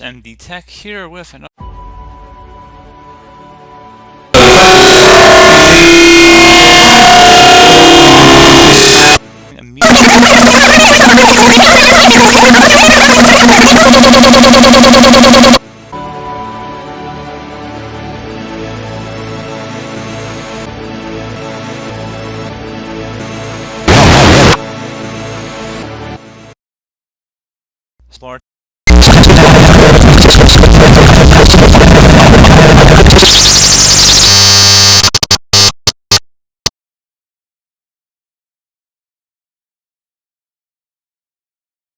MD Tech here with another Thank you.